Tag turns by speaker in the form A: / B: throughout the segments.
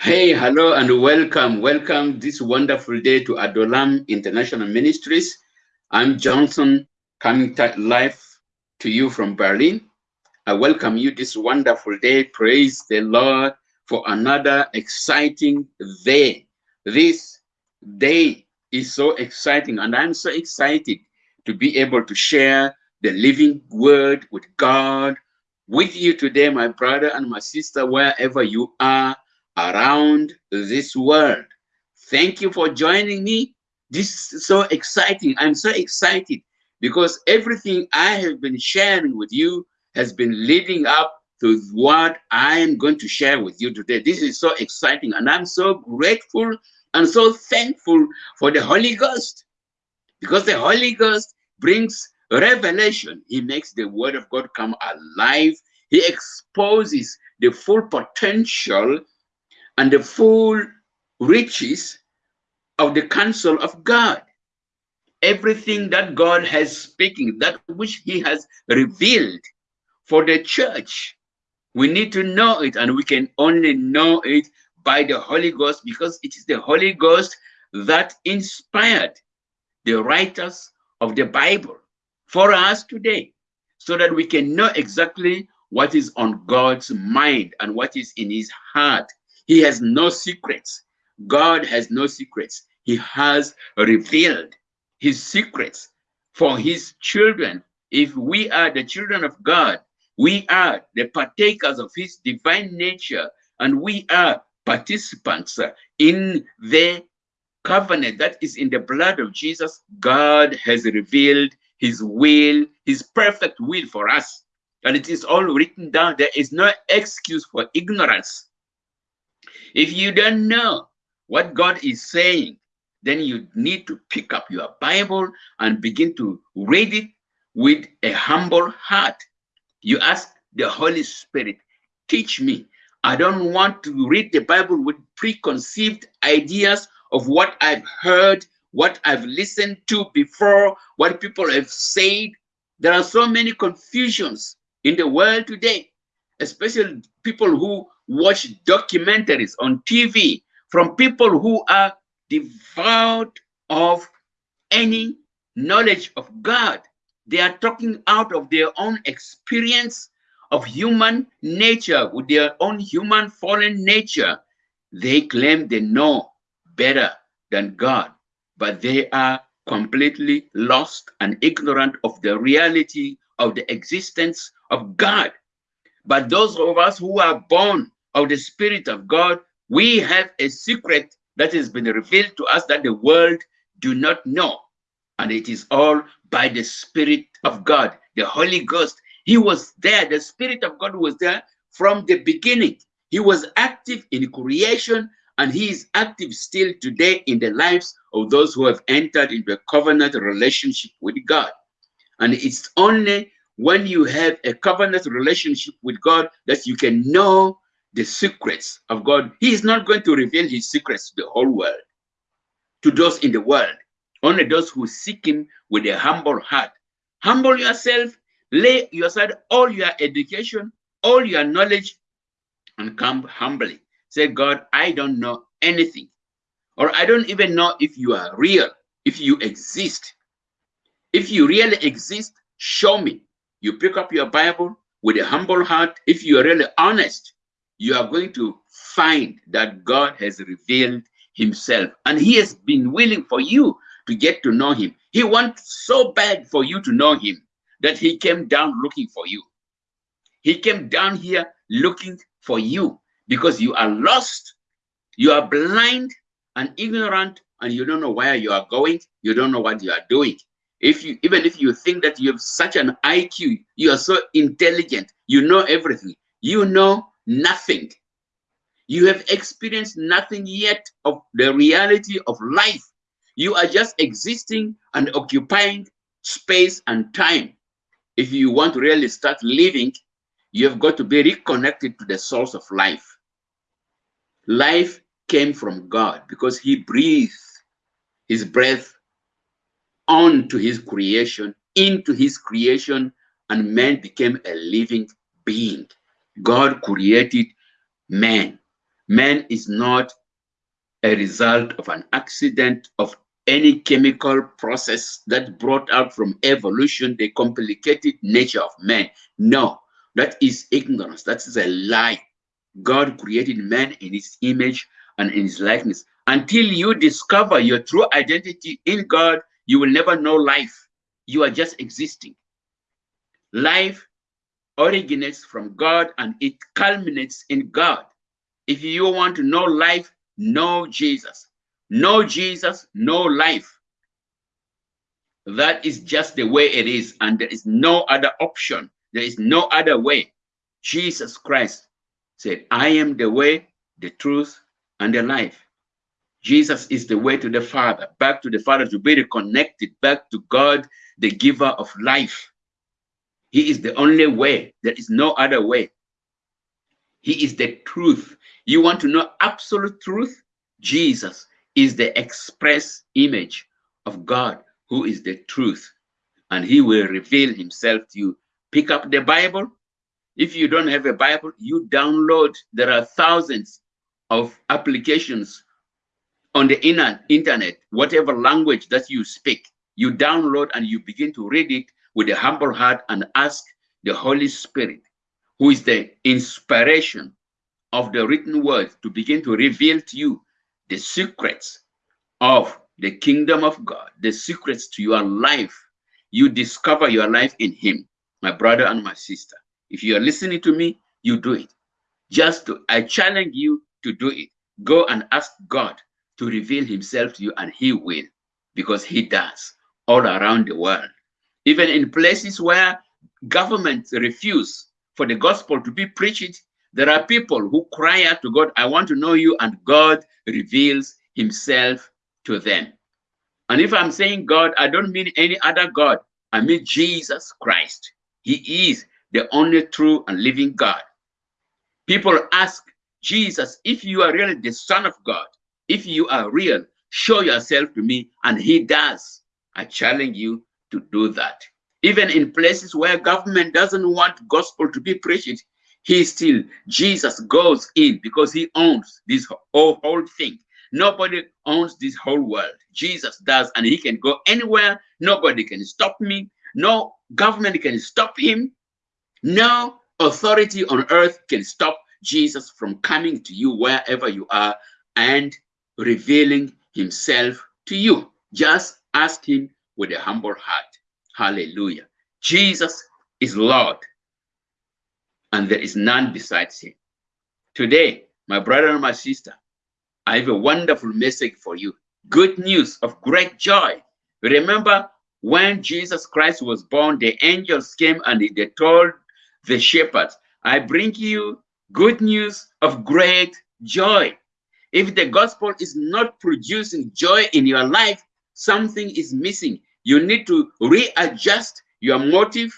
A: Hey, hello, and welcome. Welcome this wonderful day to Adolam International Ministries. I'm Johnson, coming live to you from Berlin. I welcome you this wonderful day. Praise the Lord for another exciting day. This day is so exciting, and I'm so excited to be able to share the living word with God with you today, my brother and my sister, wherever you are around this world. Thank you for joining me. This is so exciting. I'm so excited because everything I have been sharing with you has been leading up to what I am going to share with you today. This is so exciting, and I'm so grateful and so thankful for the Holy Ghost because the Holy Ghost brings revelation. He makes the Word of God come alive. He exposes the full potential and the full riches of the counsel of God. Everything that God has speaking, that which he has revealed for the church, we need to know it and we can only know it by the Holy Ghost because it is the Holy Ghost that inspired the writers of the Bible for us today so that we can know exactly what is on God's mind and what is in his heart he has no secrets. God has no secrets. He has revealed his secrets for his children. If we are the children of God, we are the partakers of his divine nature, and we are participants in the covenant that is in the blood of Jesus. God has revealed his will, his perfect will for us. And it is all written down. There is no excuse for ignorance. If you don't know what God is saying, then you need to pick up your Bible and begin to read it with a humble heart. You ask the Holy Spirit, teach me. I don't want to read the Bible with preconceived ideas of what I've heard, what I've listened to before, what people have said. There are so many confusions in the world today, especially people who watch documentaries on TV from people who are devout of any knowledge of God. They are talking out of their own experience of human nature, with their own human fallen nature. They claim they know better than God, but they are completely lost and ignorant of the reality of the existence of God. But those of us who are born of the Spirit of God, we have a secret that has been revealed to us that the world do not know. And it is all by the Spirit of God, the Holy Ghost. He was there, the Spirit of God was there from the beginning. He was active in creation and he is active still today in the lives of those who have entered into a covenant relationship with God. And it's only when you have a covenant relationship with God that you can know the secrets of God. He is not going to reveal his secrets to the whole world, to those in the world, only those who seek him with a humble heart. Humble yourself, lay aside all your education, all your knowledge, and come humbly. Say, God, I don't know anything, or I don't even know if you are real, if you exist. If you really exist, show me. You pick up your Bible with a humble heart. If you are really honest, you are going to find that God has revealed himself and he has been willing for you to get to know him. He wants so bad for you to know him that he came down looking for you. He came down here looking for you because you are lost, you are blind and ignorant, and you don't know where you are going, you don't know what you are doing. If you even if you think that you have such an IQ, you are so intelligent, you know everything, you know nothing. You have experienced nothing yet of the reality of life. You are just existing and occupying space and time. If you want to really start living, you have got to be reconnected to the source of life. Life came from God because he breathed his breath onto his creation, into his creation, and man became a living being. God created man Man is not a result of an accident of any chemical process that brought out from evolution the complicated nature of man. No, that is ignorance. That is a lie. God created man in his image and in his likeness. Until you discover your true identity in God, you will never know life. You are just existing. Life originates from God and it culminates in God. If you want to know life, know Jesus. Know Jesus, know life. That is just the way it is, and there is no other option. There is no other way. Jesus Christ said, I am the way, the truth, and the life. Jesus is the way to the Father, back to the Father, to be reconnected back to God, the giver of life. He is the only way. There is no other way. He is the truth. You want to know absolute truth? Jesus is the express image of God, who is the truth. And he will reveal himself to you. Pick up the Bible. If you don't have a Bible, you download. There are thousands of applications on the internet, whatever language that you speak, you download and you begin to read it with a humble heart and ask the Holy Spirit, who is the inspiration of the written word, to begin to reveal to you the secrets of the kingdom of God, the secrets to your life. You discover your life in Him, my brother and my sister. If you are listening to me, you do it. Just to, I challenge you to do it. Go and ask God to reveal Himself to you, and He will, because He does all around the world. Even in places where governments refuse for the gospel to be preached, there are people who cry out to God, I want to know you, and God reveals himself to them. And if I'm saying God, I don't mean any other God. I mean Jesus Christ. He is the only true and living God. People ask Jesus, if you are really the Son of God, if you are real, show yourself to me. And he does. I challenge you to do that. Even in places where government doesn't want gospel to be preached, he still, Jesus goes in because he owns this whole, whole thing. Nobody owns this whole world. Jesus does, and he can go anywhere. Nobody can stop me. No government can stop him. No authority on earth can stop Jesus from coming to you wherever you are and revealing himself to you. Just ask him with a humble heart. Hallelujah. Jesus is Lord, and there is none besides him. Today, my brother and my sister, I have a wonderful message for you. Good news of great joy. Remember when Jesus Christ was born, the angels came and they told the shepherds, I bring you good news of great joy. If the gospel is not producing joy in your life, something is missing. You need to readjust your motive,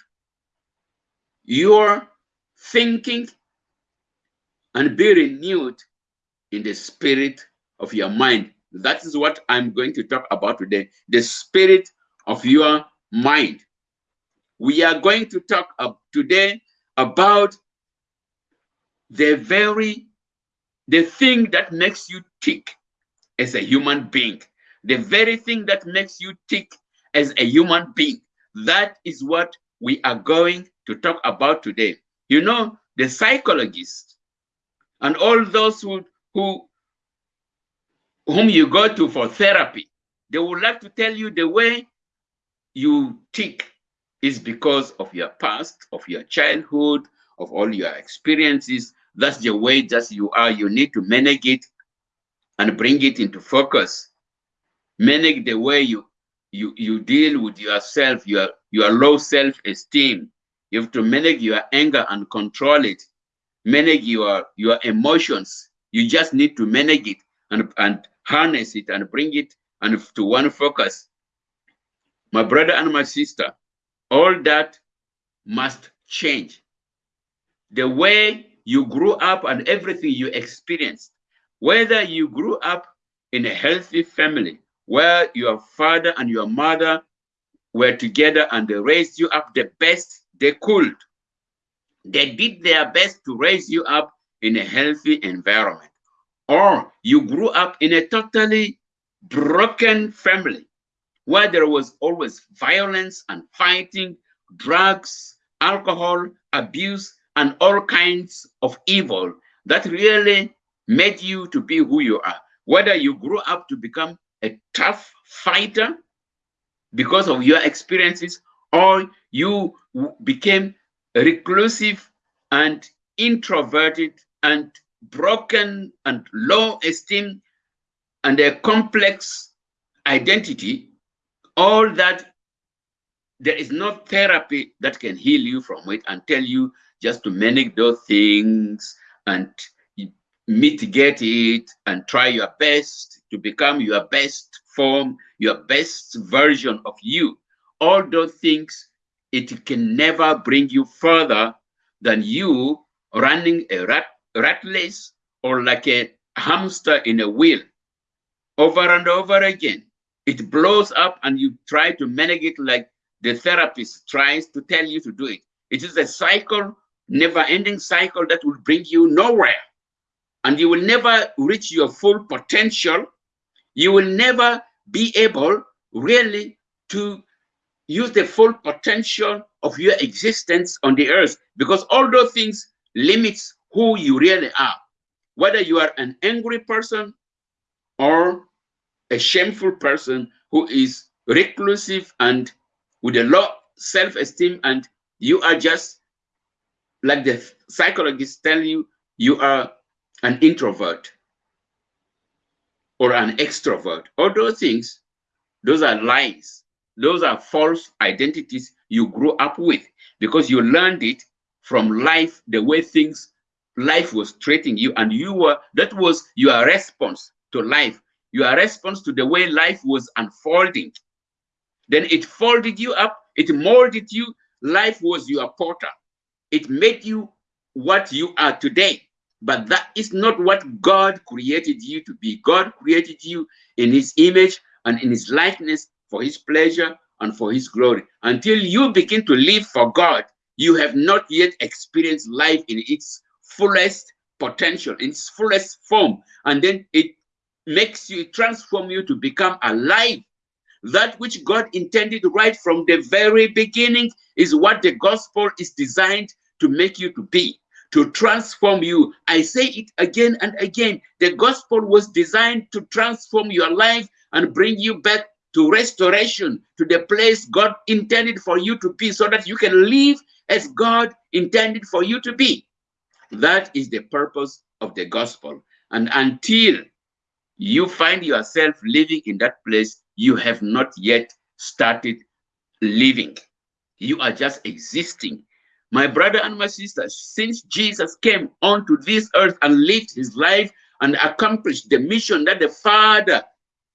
A: your thinking, and be renewed in the spirit of your mind. That is what I'm going to talk about today the spirit of your mind. We are going to talk today about the very the thing that makes you tick as a human being the very thing that makes you tick as a human being. That is what we are going to talk about today. You know, the psychologists and all those who, who whom you go to for therapy, they would like to tell you the way you tick is because of your past, of your childhood, of all your experiences. That's the way that you are. You need to manage it and bring it into focus. Manage the way you you you deal with yourself, your your low self-esteem. You have to manage your anger and control it. Manage your your emotions. You just need to manage it and and harness it and bring it and to one focus. My brother and my sister, all that must change. The way you grew up and everything you experienced, whether you grew up in a healthy family where your father and your mother were together and they raised you up the best they could. They did their best to raise you up in a healthy environment. or you grew up in a totally broken family where there was always violence and fighting, drugs, alcohol, abuse, and all kinds of evil that really made you to be who you are. Whether you grew up to become a tough fighter because of your experiences, or you became reclusive and introverted and broken and low esteem and a complex identity, all that there is no therapy that can heal you from it and tell you just to manage those things and mitigate it and try your best to become your best form, your best version of you. All those things, it can never bring you further than you running a rat, rat race or like a hamster in a wheel over and over again. It blows up and you try to manage it like the therapist tries to tell you to do it. It is a cycle, never ending cycle that will bring you nowhere. And you will never reach your full potential. You will never be able really to use the full potential of your existence on the earth because all those things limits who you really are. Whether you are an angry person or a shameful person who is reclusive and with a low self-esteem and you are just like the psychologists tell you you are an introvert or an extrovert. All those things those are lies. Those are false identities you grew up with because you learned it from life the way things life was treating you and you were that was your response to life. Your response to the way life was unfolding. Then it folded you up it molded you. Life was your porter it made you what you are today but that is not what god created you to be god created you in his image and in his likeness for his pleasure and for his glory until you begin to live for god you have not yet experienced life in its fullest potential, in its fullest form. And then it makes you, transform you to become alive. That which God intended right from the very beginning is what the gospel is designed to make you to be, to transform you. I say it again and again. The gospel was designed to transform your life and bring you back to restoration, to the place God intended for you to be, so that you can live as God intended for you to be. That is the purpose of the gospel. And until you find yourself living in that place, you have not yet started living. You are just existing. My brother and my sister, since Jesus came onto this earth and lived his life and accomplished the mission that the Father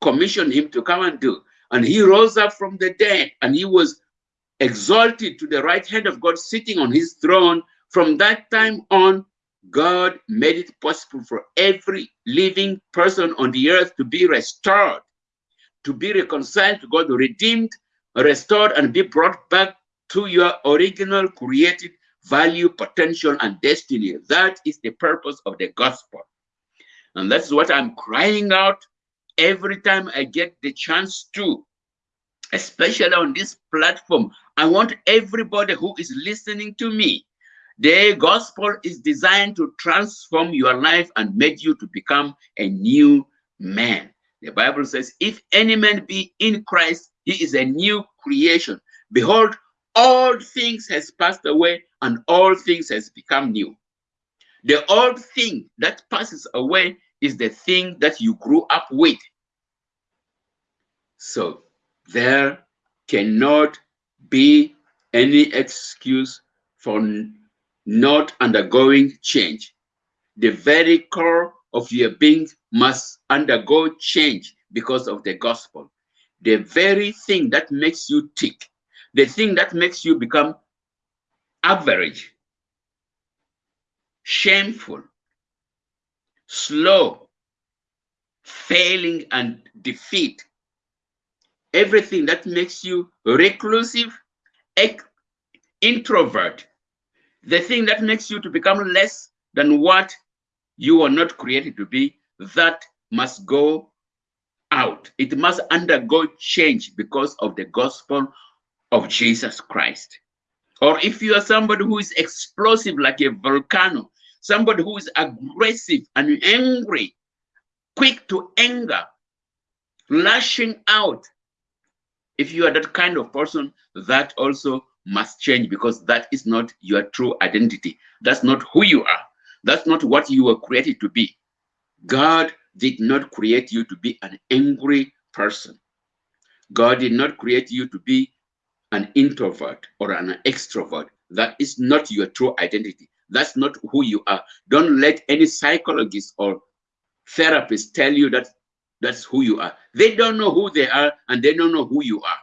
A: commissioned him to come and do, and he rose up from the dead and he was exalted to the right hand of God, sitting on his throne from that time on, God made it possible for every living person on the earth to be restored, to be reconciled to God, redeemed, restored, and be brought back to your original created value, potential, and destiny. That is the purpose of the gospel. And that's what I'm crying out every time I get the chance to, especially on this platform. I want everybody who is listening to me the gospel is designed to transform your life and make you to become a new man. The Bible says, if any man be in Christ, he is a new creation. Behold, all things has passed away and all things has become new. The old thing that passes away is the thing that you grew up with. So there cannot be any excuse for not undergoing change. The very core of your being must undergo change because of the gospel. The very thing that makes you tick, the thing that makes you become average, shameful, slow, failing and defeat, everything that makes you reclusive, introvert, the thing that makes you to become less than what you were not created to be, that must go out. It must undergo change because of the gospel of Jesus Christ. Or if you are somebody who is explosive like a volcano, somebody who is aggressive and angry, quick to anger, lashing out. If you are that kind of person, that also must change because that is not your true identity. That's not who you are. That's not what you were created to be. God did not create you to be an angry person. God did not create you to be an introvert or an extrovert. That is not your true identity. That's not who you are. Don't let any psychologist or therapist tell you that that's who you are. They don't know who they are and they don't know who you are.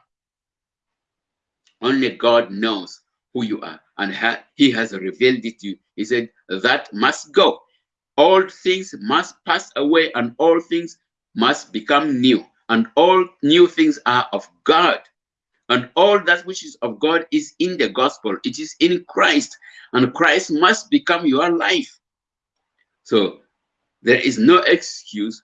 A: Only God knows who you are and ha he has revealed it to you. He said that must go. All things must pass away and all things must become new. And all new things are of God. And all that which is of God is in the gospel. It is in Christ. And Christ must become your life. So there is no excuse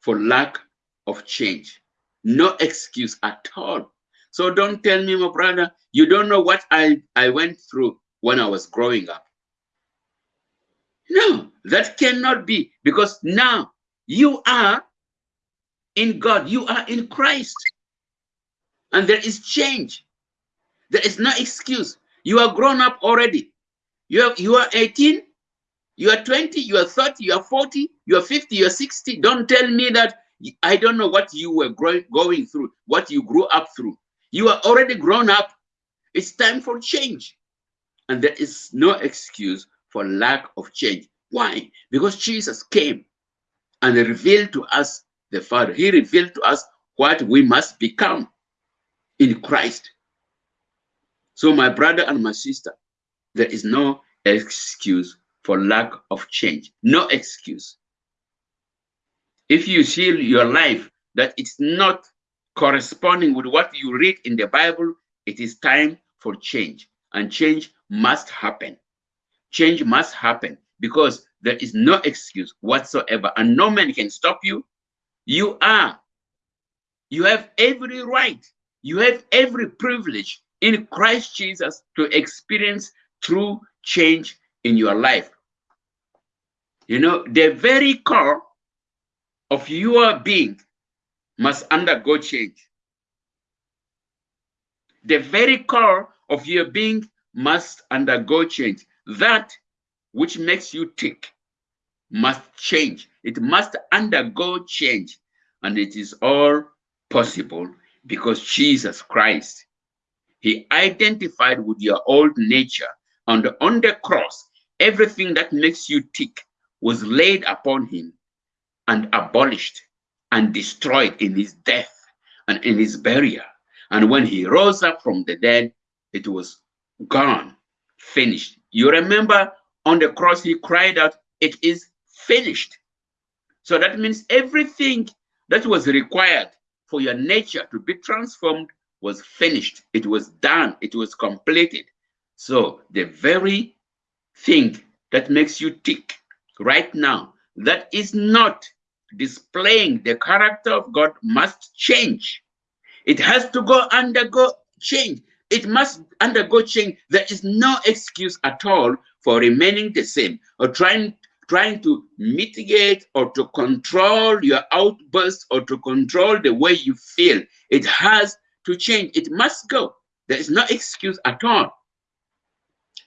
A: for lack of change. No excuse at all. So don't tell me, my brother, you don't know what I, I went through when I was growing up. No, that cannot be because now you are in God, you are in Christ. And there is change. There is no excuse. You are grown up already. You are, you are 18, you are 20, you are 30, you are 40, you are 50, you are 60. Don't tell me that I don't know what you were growing, going through, what you grew up through. You are already grown up. It's time for change. And there is no excuse for lack of change. Why? Because Jesus came and revealed to us the Father. He revealed to us what we must become in Christ. So my brother and my sister, there is no excuse for lack of change. No excuse. If you see your life that it's not corresponding with what you read in the Bible, it is time for change. And change must happen. Change must happen because there is no excuse whatsoever and no man can stop you. You are, you have every right, you have every privilege in Christ Jesus to experience true change in your life. You know, the very core of your being must undergo change. The very core of your being must undergo change. That which makes you tick must change. It must undergo change. And it is all possible because Jesus Christ, he identified with your old nature. And on the cross, everything that makes you tick was laid upon him and abolished and destroyed in his death and in his burial. And when he rose up from the dead, it was gone, finished. You remember on the cross, he cried out, It is finished. So that means everything that was required for your nature to be transformed was finished. It was done. It was completed. So the very thing that makes you tick right now, that is not displaying the character of God must change. It has to go undergo change. It must undergo change. There is no excuse at all for remaining the same or trying trying to mitigate or to control your outbursts or to control the way you feel. It has to change. It must go. There is no excuse at all.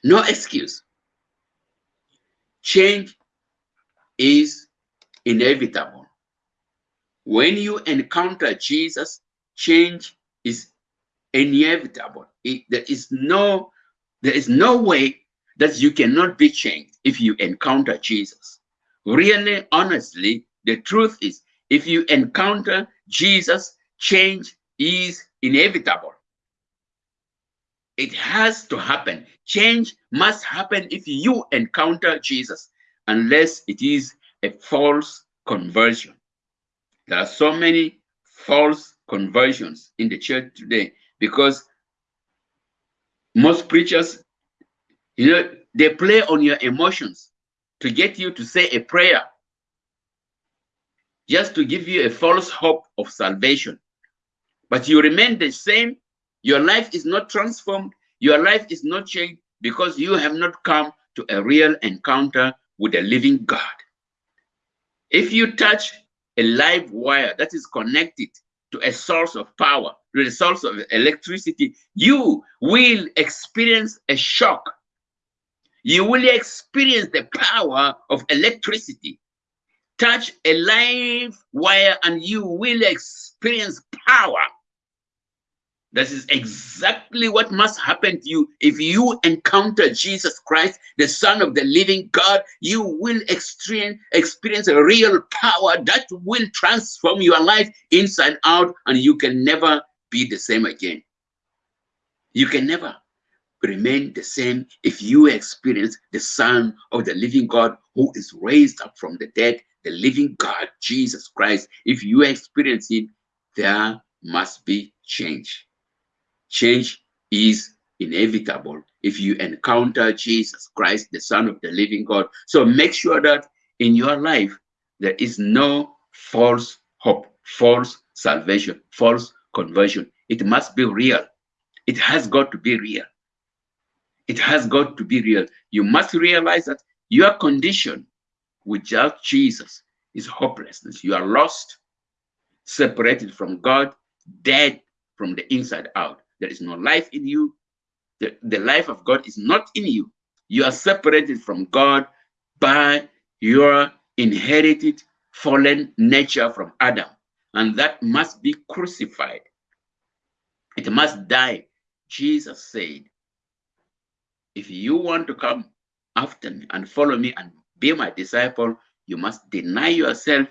A: No excuse. Change is inevitable. When you encounter Jesus, change is inevitable. It, there is no there is no way that you cannot be changed if you encounter Jesus. Really, honestly, the truth is if you encounter Jesus, change is inevitable. It has to happen. Change must happen if you encounter Jesus, unless it is a false conversion. There are so many false conversions in the church today because most preachers, you know, they play on your emotions to get you to say a prayer. just to give you a false hope of salvation. But you remain the same. Your life is not transformed. Your life is not changed because you have not come to a real encounter with the living God. If you touch a live wire that is connected to a source of power, to a source of electricity, you will experience a shock. You will experience the power of electricity. Touch a live wire and you will experience power. This is exactly what must happen to you. If you encounter Jesus Christ, the Son of the living God, you will experience, a real power that will transform your life inside out, and you can never be the same again. You can never remain the same if you experience the Son of the living God who is raised up from the dead, the living God, Jesus Christ. If you experience it, there must be change. Change is inevitable if you encounter Jesus Christ, the Son of the living God. So make sure that in your life, there is no false hope, false salvation, false conversion. It must be real. It has got to be real. It has got to be real. You must realize that your condition without Jesus is hopelessness. You are lost, separated from God, dead from the inside out. There is no life in you. The, the life of God is not in you. You are separated from God by your inherited fallen nature from Adam. And that must be crucified. It must die. Jesus said, if you want to come after me and follow me and be my disciple, you must deny yourself,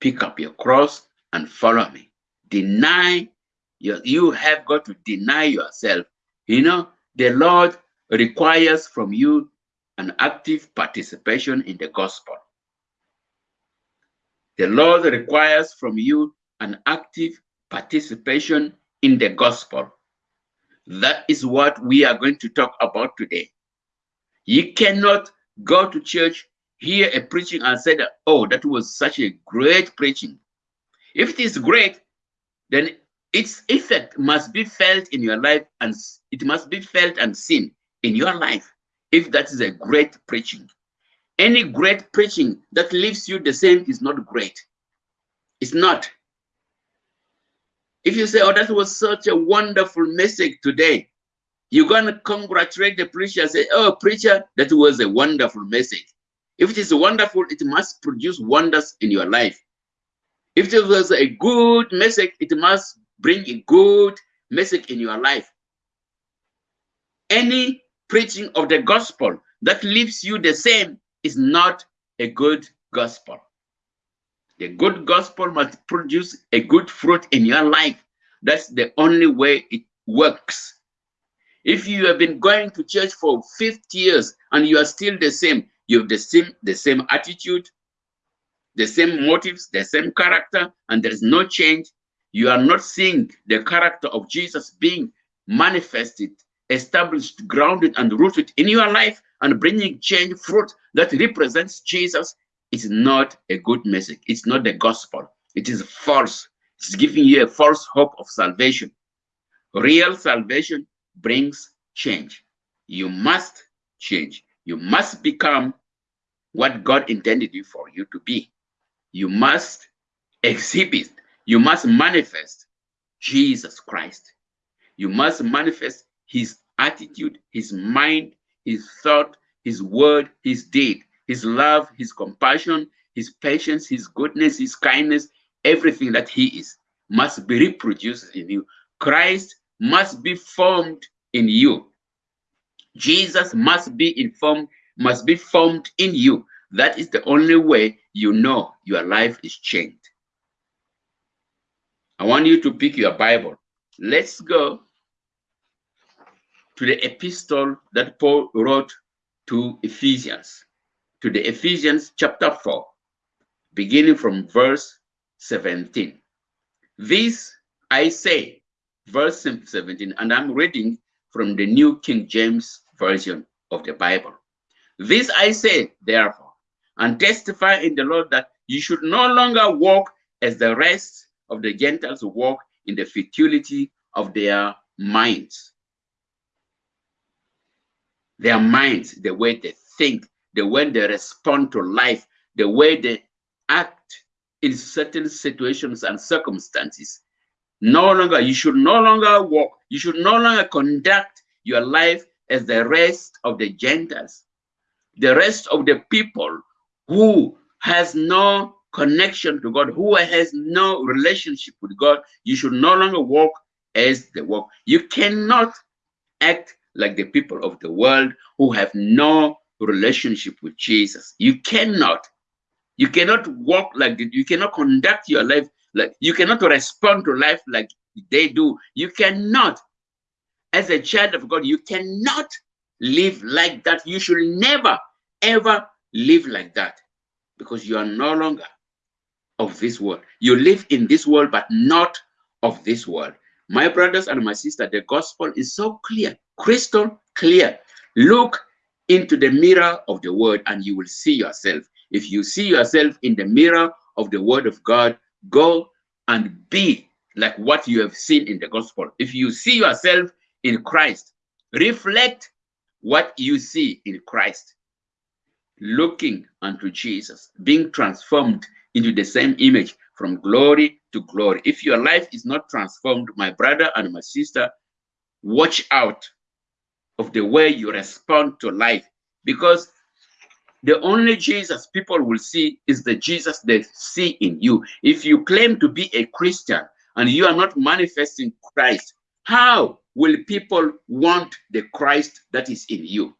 A: pick up your cross, and follow me. Deny you, you have got to deny yourself. You know, the Lord requires from you an active participation in the gospel. The Lord requires from you an active participation in the gospel. That is what we are going to talk about today. You cannot go to church, hear a preaching, and say that, oh, that was such a great preaching. If it is great, then its effect must be felt in your life and it must be felt and seen in your life if that is a great preaching. Any great preaching that leaves you the same is not great. It's not. If you say, oh, that was such a wonderful message today, you're going to congratulate the preacher and say, oh, preacher, that was a wonderful message. If it is wonderful, it must produce wonders in your life. If it was a good message, it must bring a good message in your life. Any preaching of the gospel that leaves you the same is not a good gospel. The good gospel must produce a good fruit in your life. That's the only way it works. If you have been going to church for 50 years and you are still the same, you have the same, the same attitude, the same motives, the same character, and there is no change, you are not seeing the character of Jesus being manifested, established, grounded, and rooted in your life and bringing change fruit that represents Jesus is not a good message. It's not the gospel. It is false. It's giving you a false hope of salvation. Real salvation brings change. You must change. You must become what God intended you for you to be. You must exhibit you must manifest Jesus Christ. You must manifest his attitude, his mind, his thought, his word, his deed, his love, his compassion, his patience, his goodness, his kindness, everything that he is must be reproduced in you. Christ must be formed in you. Jesus must be informed, must be formed in you. That is the only way you know your life is changed. I want you to pick your Bible. Let's go to the epistle that Paul wrote to Ephesians, to the Ephesians chapter 4, beginning from verse 17. This I say, verse 17, and I'm reading from the New King James Version of the Bible. This I say, therefore, and testify in the Lord that you should no longer walk as the rest of the Gentiles walk in the futility of their minds. Their minds, the way they think, the way they respond to life, the way they act in certain situations and circumstances. No longer, you should no longer walk, you should no longer conduct your life as the rest of the Gentiles, the rest of the people who has no connection to God, who has no relationship with God, you should no longer walk as they walk. You cannot act like the people of the world who have no relationship with Jesus. You cannot. You cannot walk like you cannot conduct your life like you cannot respond to life like they do. You cannot, as a child of God, you cannot live like that. You should never, ever live like that because you are no longer of this world. You live in this world, but not of this world. My brothers and my sister, the gospel is so clear, crystal clear. Look into the mirror of the word and you will see yourself. If you see yourself in the mirror of the word of God, go and be like what you have seen in the gospel. If you see yourself in Christ, reflect what you see in Christ looking unto Jesus, being transformed into the same image from glory to glory. If your life is not transformed, my brother and my sister, watch out of the way you respond to life because the only Jesus people will see is the Jesus they see in you. If you claim to be a Christian and you are not manifesting Christ, how will people want the Christ that is in you?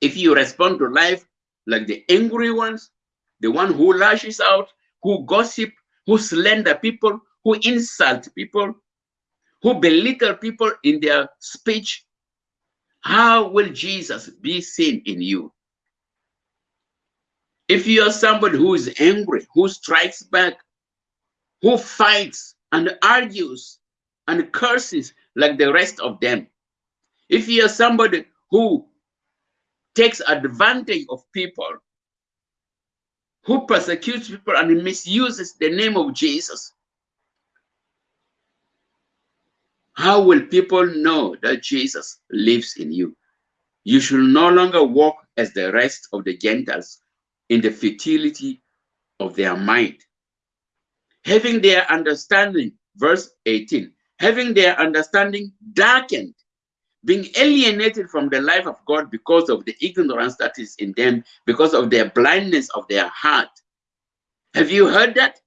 A: If you respond to life like the angry ones, the one who lashes out, who gossip, who slander people, who insult people, who belittle people in their speech, how will Jesus be seen in you? If you are somebody who is angry, who strikes back, who fights and argues and curses like the rest of them, if you are somebody who takes advantage of people, who persecutes people and misuses the name of Jesus, how will people know that Jesus lives in you? You should no longer walk as the rest of the Gentiles in the futility of their mind. Having their understanding, verse 18, having their understanding darkened being alienated from the life of God because of the ignorance that is in them, because of their blindness of their heart. Have you heard that?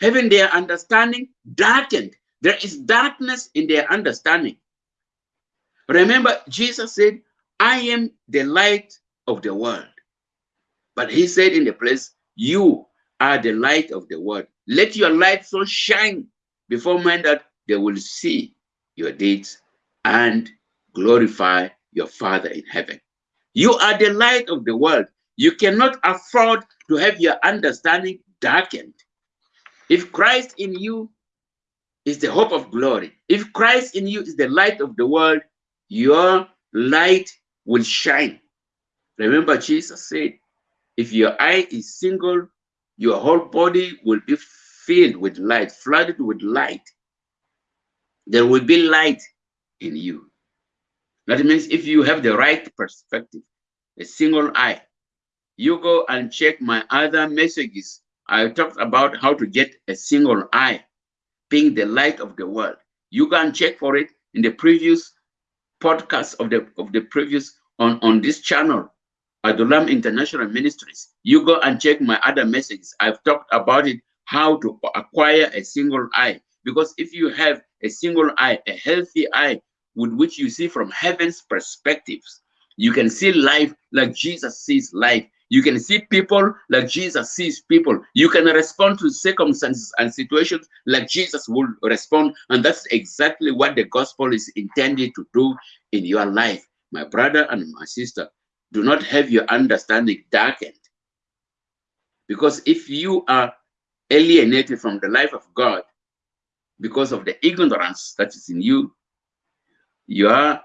A: Having their understanding darkened. There is darkness in their understanding. Remember, Jesus said, I am the light of the world. But he said in the place, You are the light of the world. Let your light so shine before men that they will see your deeds and glorify your Father in heaven. You are the light of the world. You cannot afford to have your understanding darkened. If Christ in you is the hope of glory, if Christ in you is the light of the world, your light will shine. Remember, Jesus said, if your eye is single, your whole body will be filled with light, flooded with light. There will be light in you. That means if you have the right perspective, a single eye, you go and check my other messages. I talked about how to get a single eye, being the light of the world. You can check for it in the previous podcast of the of the previous on on this channel, Adulam International Ministries. You go and check my other messages. I've talked about it, how to acquire a single eye. Because if you have a single eye, a healthy eye, with which you see from heaven's perspectives. You can see life like Jesus sees life. You can see people like Jesus sees people. You can respond to circumstances and situations like Jesus will respond. And that's exactly what the gospel is intended to do in your life. My brother and my sister, do not have your understanding darkened. Because if you are alienated from the life of God because of the ignorance that is in you, your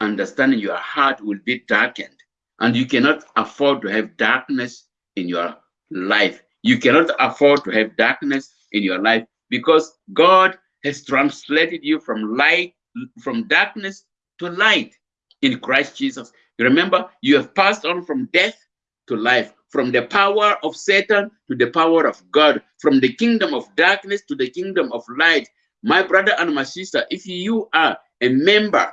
A: understanding, your heart will be darkened. And you cannot afford to have darkness in your life. You cannot afford to have darkness in your life because God has translated you from light, from darkness to light in Christ Jesus. You Remember, you have passed on from death to life, from the power of Satan to the power of God, from the kingdom of darkness to the kingdom of light. My brother and my sister, if you are a member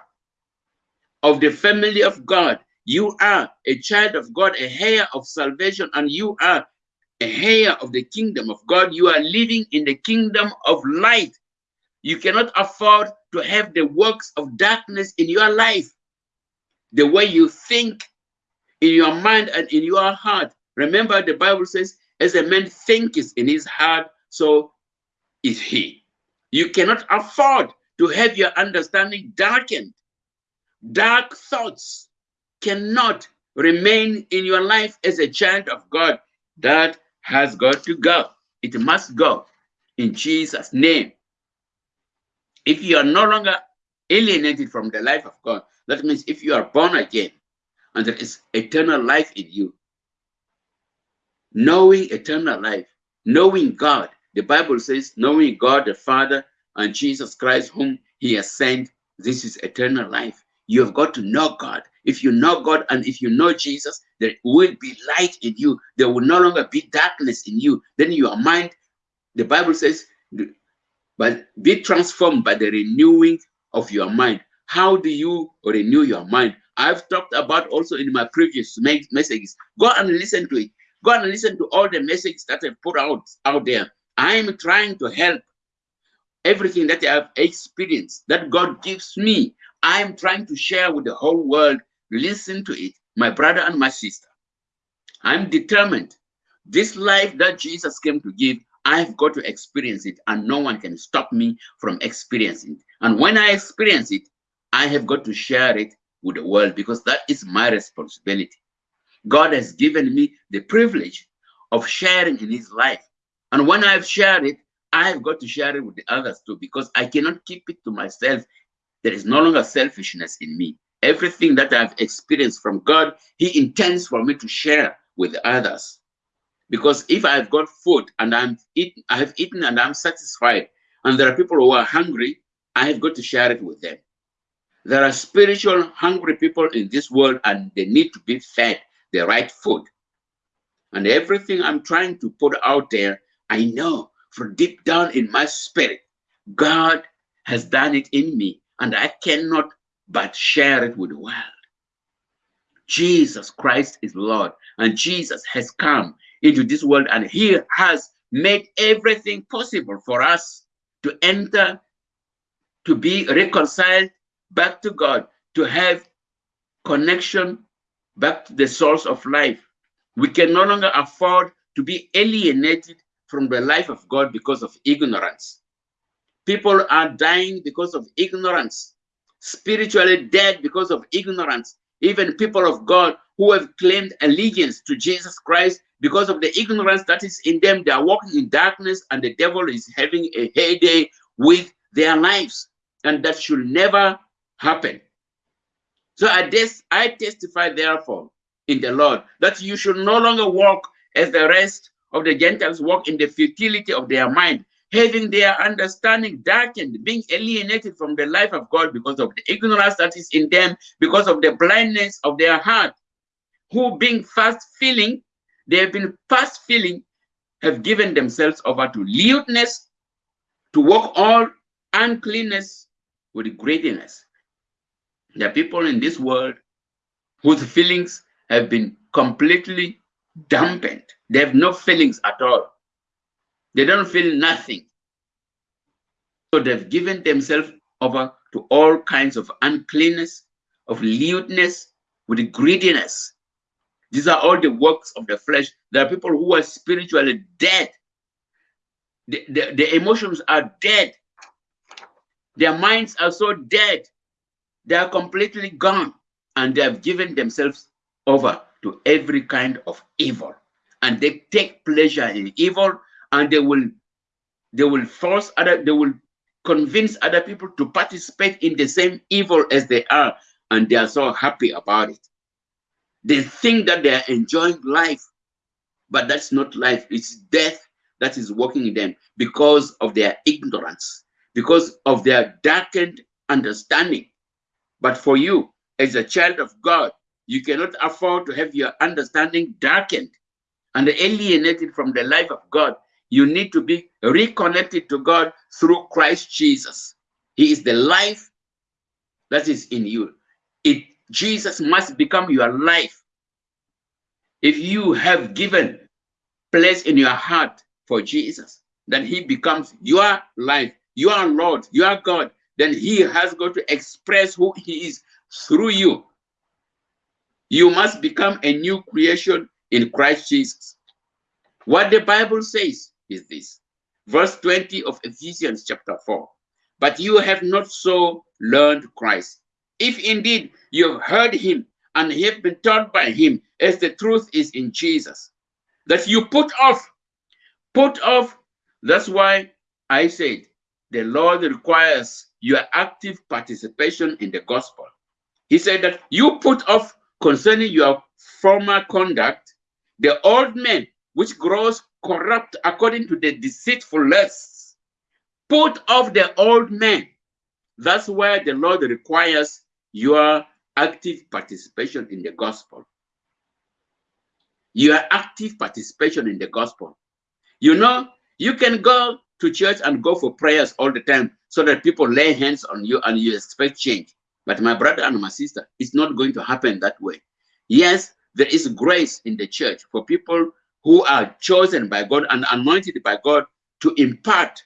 A: of the family of God, you are a child of God, a heir of salvation, and you are a heir of the kingdom of God. You are living in the kingdom of light. You cannot afford to have the works of darkness in your life. The way you think in your mind and in your heart. Remember, the Bible says, as a man thinketh in his heart, so is he. You cannot afford to have your understanding darkened. Dark thoughts cannot remain in your life as a child of God. That has got to go. It must go in Jesus' name. If you are no longer alienated from the life of God, that means if you are born again and there is eternal life in you, knowing eternal life, knowing God, the Bible says, knowing God the Father and Jesus Christ, whom He has sent, this is eternal life. You have got to know God. If you know God and if you know Jesus, there will be light in you. There will no longer be darkness in you. Then your mind, the Bible says, but be transformed by the renewing of your mind. How do you renew your mind? I've talked about also in my previous messages. Go and listen to it. Go and listen to all the messages that I've put out out there. I'm trying to help everything that I have experienced, that God gives me. I'm trying to share with the whole world. Listen to it, my brother and my sister. I'm determined. This life that Jesus came to give, I've got to experience it, and no one can stop me from experiencing it. And when I experience it, I have got to share it with the world because that is my responsibility. God has given me the privilege of sharing in his life. And when I've shared it, I've got to share it with the others too because I cannot keep it to myself. There is no longer selfishness in me. Everything that I've experienced from God, He intends for me to share with others. Because if I've got food and I'm eat, I have eaten and I'm satisfied, and there are people who are hungry, I have got to share it with them. There are spiritual hungry people in this world and they need to be fed the right food. And everything I'm trying to put out there, I know from deep down in my spirit, God has done it in me, and I cannot but share it with the world. Jesus Christ is Lord, and Jesus has come into this world, and He has made everything possible for us to enter, to be reconciled back to God, to have connection back to the source of life. We can no longer afford to be alienated from the life of God because of ignorance. People are dying because of ignorance, spiritually dead because of ignorance. Even people of God who have claimed allegiance to Jesus Christ because of the ignorance that is in them, they are walking in darkness and the devil is having a heyday with their lives. And that should never happen. So I, I testify, therefore, in the Lord that you should no longer walk as the rest of the Gentiles walk in the futility of their mind, having their understanding darkened, being alienated from the life of God because of the ignorance that is in them, because of the blindness of their heart, who being fast feeling, they have been fast feeling, have given themselves over to lewdness, to walk all uncleanness with greediness. There are people in this world whose feelings have been completely dampened. They have no feelings at all. They don't feel nothing. So they've given themselves over to all kinds of uncleanness, of lewdness, with greediness. These are all the works of the flesh. There are people who are spiritually dead. The, the, the emotions are dead. Their minds are so dead. They are completely gone. And they have given themselves over to every kind of evil and they take pleasure in evil and they will they will force other they will convince other people to participate in the same evil as they are and they are so happy about it they think that they are enjoying life but that's not life. It's death that is working in them because of their ignorance, because of their darkened understanding. But for you, as a child of God, you cannot afford to have your understanding darkened and alienated from the life of God. You need to be reconnected to God through Christ Jesus. He is the life that is in you. It Jesus must become your life. If you have given place in your heart for Jesus, then he becomes your life, your Lord, your God, then he has got to express who he is through you. You must become a new creation in Christ Jesus. What the Bible says is this. Verse 20 of Ephesians chapter 4. But you have not so learned Christ. If indeed you have heard him and have been taught by him, as the truth is in Jesus, that you put off, put off. That's why I said the Lord requires your active participation in the gospel. He said that you put off concerning your former conduct the old man which grows corrupt according to the deceitful lusts. Put off the old man. That's why the Lord requires your active participation in the gospel. Your active participation in the gospel. You know, you can go to church and go for prayers all the time so that people lay hands on you and you expect change. But my brother and my sister, it's not going to happen that way. Yes, there is grace in the church for people who are chosen by God and anointed by God to impart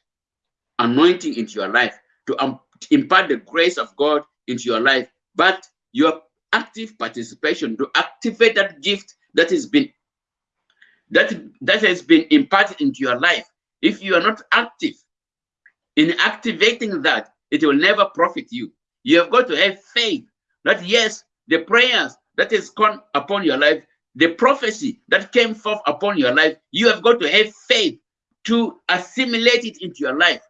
A: anointing into your life, to um, impart the grace of God into your life. But your active participation to activate that gift that has been that that has been imparted into your life if you are not active in activating that it will never profit you you have got to have faith that yes the prayers that has come upon your life the prophecy that came forth upon your life you have got to have faith to assimilate it into your life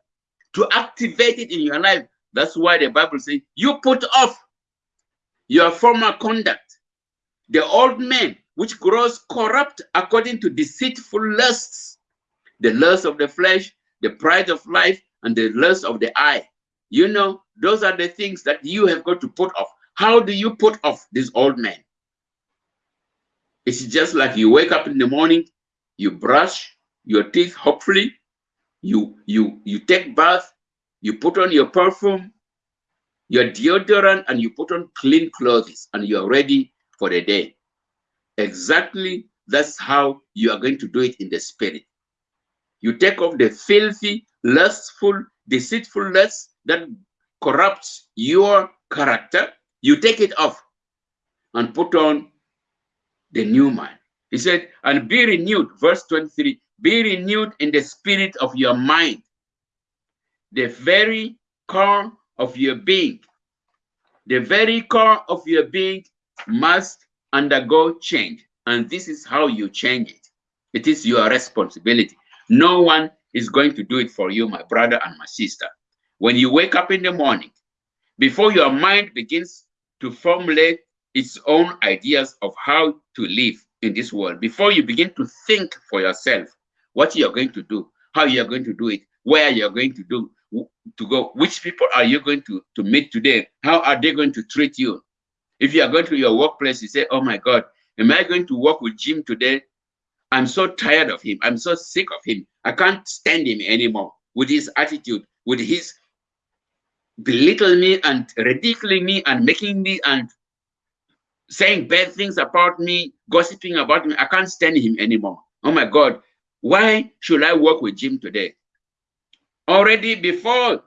A: to activate it in your life that's why the bible says you put off your former conduct, the old man which grows corrupt according to deceitful lusts, the lust of the flesh, the pride of life, and the lust of the eye. You know, those are the things that you have got to put off. How do you put off this old man? It's just like you wake up in the morning, you brush your teeth, hopefully, you you you take bath, you put on your perfume, your deodorant and you put on clean clothes and you're ready for the day. Exactly that's how you are going to do it in the spirit. You take off the filthy, lustful, deceitful lust that corrupts your character. You take it off and put on the new man. He said, and be renewed, verse 23, be renewed in the spirit of your mind. The very core of your being. The very core of your being must undergo change. And this is how you change it. It is your responsibility. No one is going to do it for you, my brother and my sister. When you wake up in the morning, before your mind begins to formulate its own ideas of how to live in this world, before you begin to think for yourself what you're going to do, how you're going to do it, where you're going to do, to go which people are you going to to meet today? How are they going to treat you? If you are going to your workplace you say oh my god am i going to work with jim today? I'm so tired of him. I'm so sick of him. I can't stand him anymore with his attitude with his belittling me and ridiculing me and making me and saying bad things about me gossiping about me i can't stand him anymore oh my god why should i work with jim today already before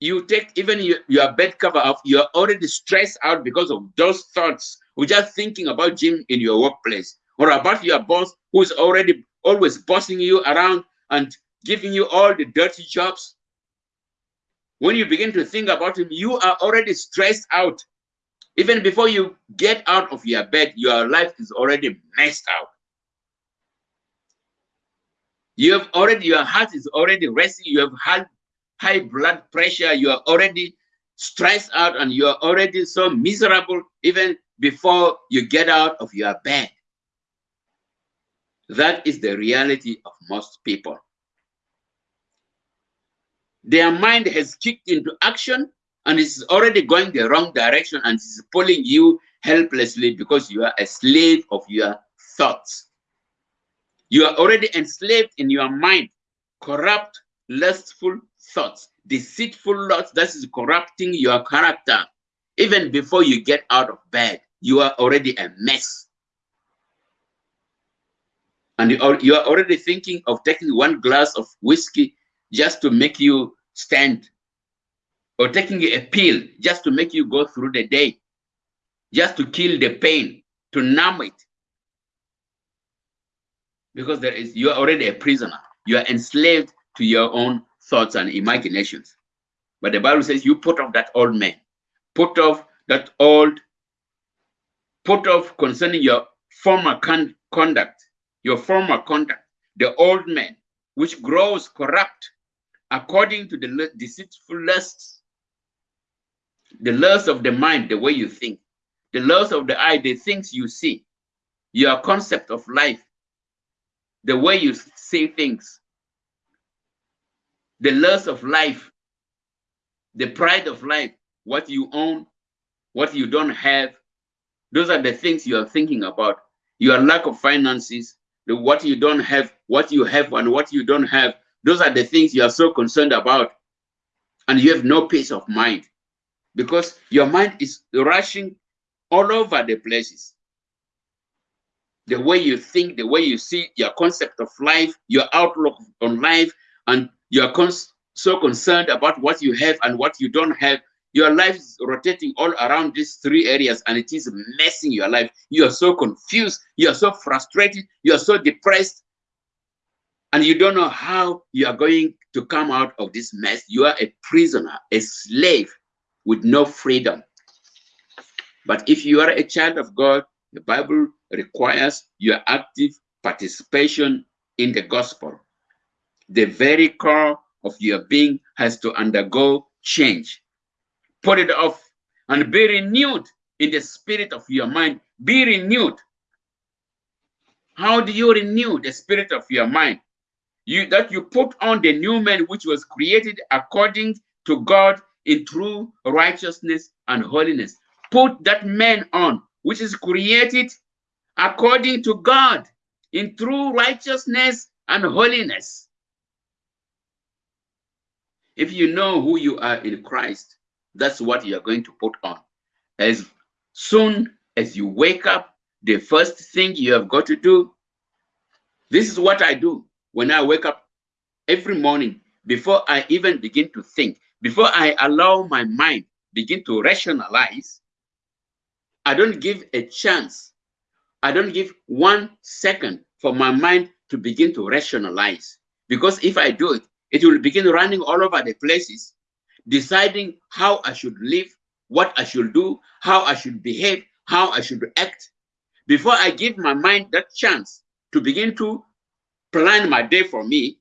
A: you take even your, your bed cover off, you're already stressed out because of those thoughts or just thinking about Jim in your workplace or about your boss who's already always bossing you around and giving you all the dirty jobs. When you begin to think about him, you are already stressed out. Even before you get out of your bed, your life is already messed out. You have already, your heart is already racing. You have had high blood pressure. You are already stressed out and you are already so miserable even before you get out of your bed. That is the reality of most people. Their mind has kicked into action and it's already going the wrong direction and it's pulling you helplessly because you are a slave of your thoughts. You are already enslaved in your mind, corrupt, lustful thoughts, deceitful thoughts that is corrupting your character. Even before you get out of bed, you are already a mess. And you are, you are already thinking of taking one glass of whiskey just to make you stand or taking a pill just to make you go through the day, just to kill the pain, to numb it. Because there is you are already a prisoner. You are enslaved to your own thoughts and imaginations. But the Bible says you put off that old man, put off that old, put off concerning your former con conduct, your former conduct, the old man, which grows corrupt according to the deceitful lusts, the lust of the mind, the way you think, the lust of the eye, the things you see, your concept of life, the way you see things, the lust of life, the pride of life, what you own, what you don't have. Those are the things you are thinking about. Your lack of finances, the what you don't have, what you have and what you don't have. Those are the things you are so concerned about. And you have no peace of mind because your mind is rushing all over the places. The way you think, the way you see your concept of life, your outlook on life, and you are cons so concerned about what you have and what you don't have. Your life is rotating all around these three areas and it is messing your life. You are so confused. You are so frustrated. You are so depressed. And you don't know how you are going to come out of this mess. You are a prisoner, a slave with no freedom. But if you are a child of God, the Bible requires your active participation in the gospel the very core of your being has to undergo change. Put it off and be renewed in the spirit of your mind. Be renewed. How do you renew the spirit of your mind? You that you put on the new man which was created according to God in true righteousness and holiness. Put that man on which is created according to God in true righteousness and holiness. If you know who you are in Christ, that's what you are going to put on. As soon as you wake up, the first thing you have got to do, this is what I do when I wake up every morning before I even begin to think, before I allow my mind begin to rationalize, I don't give a chance. I don't give one second for my mind to begin to rationalize. Because if I do it, it will begin running all over the places, deciding how I should live, what I should do, how I should behave, how I should act. Before I give my mind that chance to begin to plan my day for me,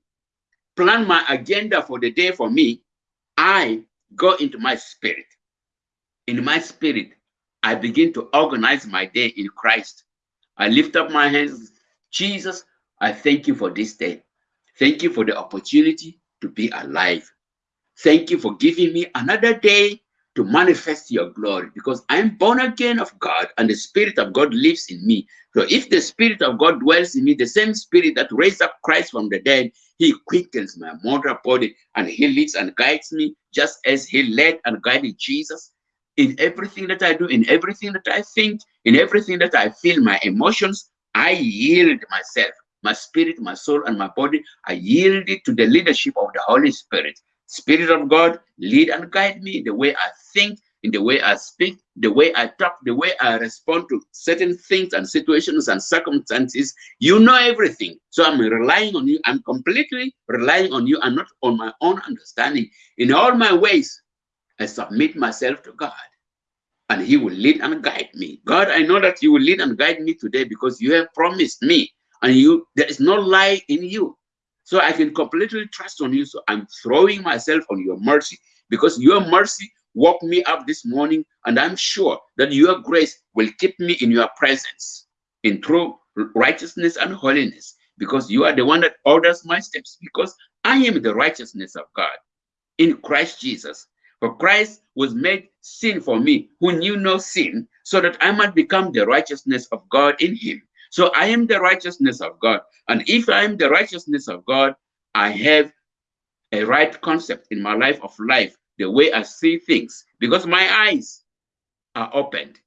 A: plan my agenda for the day for me, I go into my spirit. In my spirit, I begin to organize my day in Christ. I lift up my hands. Jesus, I thank you for this day. Thank you for the opportunity to be alive. Thank you for giving me another day to manifest your glory because I'm born again of God and the Spirit of God lives in me. So if the Spirit of God dwells in me, the same Spirit that raised up Christ from the dead, he quickens my mortal body and he leads and guides me just as he led and guided Jesus in everything that I do, in everything that I think, in everything that I feel, my emotions, I yield myself my spirit, my soul, and my body I yield it to the leadership of the Holy Spirit. Spirit of God, lead and guide me the way I think, in the way I speak, the way I talk, the way I respond to certain things and situations and circumstances. You know everything. So I'm relying on you. I'm completely relying on you and not on my own understanding. In all my ways, I submit myself to God and he will lead and guide me. God, I know that you will lead and guide me today because you have promised me and you there is no lie in you so i can completely trust on you so i'm throwing myself on your mercy because your mercy woke me up this morning and i'm sure that your grace will keep me in your presence in true righteousness and holiness because you are the one that orders my steps, because I am the righteousness of God in Christ Jesus. For Christ was made sin for me, who knew no sin, so that I might become the righteousness of God in him. So I am the righteousness of God. And if I am the righteousness of God, I have a right concept in my life of life, the way I see things, because my eyes are opened.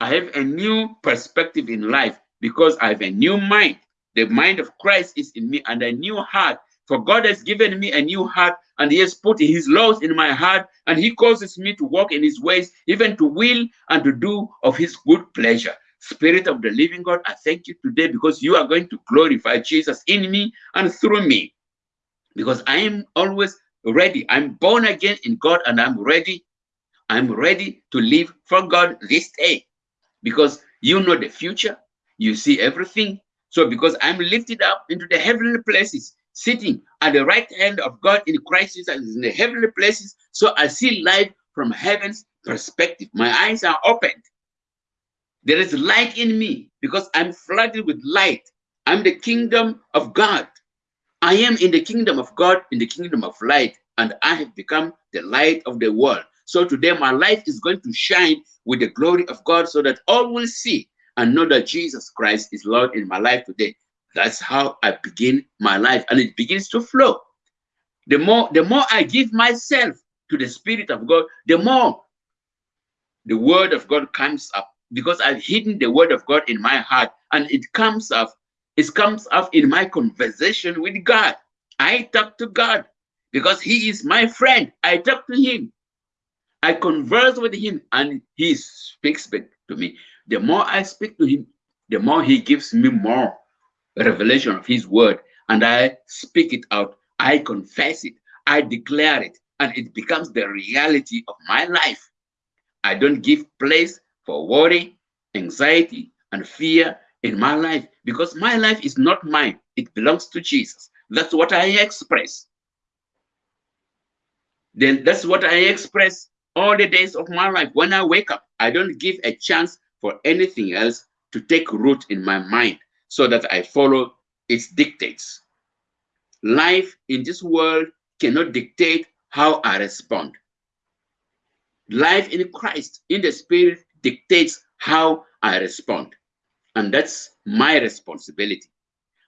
A: I have a new perspective in life because I have a new mind. The mind of Christ is in me and a new heart. For God has given me a new heart and he has put his laws in my heart and he causes me to walk in his ways, even to will and to do of his good pleasure. Spirit of the living God, I thank you today because you are going to glorify Jesus in me and through me. Because I am always ready. I'm born again in God and I'm ready. I'm ready to live for God this day because you know the future. You see everything. So because I'm lifted up into the heavenly places, sitting at the right hand of God in Christ Jesus in the heavenly places, so I see life from heaven's perspective. My eyes are opened. There is light in me because I'm flooded with light. I'm the kingdom of God. I am in the kingdom of God, in the kingdom of light, and I have become the light of the world. So today my life is going to shine with the glory of God so that all will see and know that Jesus Christ is Lord in my life today. That's how I begin my life and it begins to flow. The more, the more I give myself to the Spirit of God, the more the word of God comes up because I've hidden the word of God in my heart and it comes up, it comes up in my conversation with God. I talk to God because he is my friend. I talk to him. I converse with him and he speaks back to me. The more I speak to him, the more he gives me more revelation of his word and I speak it out. I confess it. I declare it and it becomes the reality of my life. I don't give place for worry, anxiety, and fear in my life because my life is not mine. It belongs to Jesus. That's what I express. Then that's what I express all the days of my life. When I wake up, I don't give a chance for anything else to take root in my mind so that I follow its dictates. Life in this world cannot dictate how I respond. Life in Christ, in the Spirit, dictates how I respond. And that's my responsibility.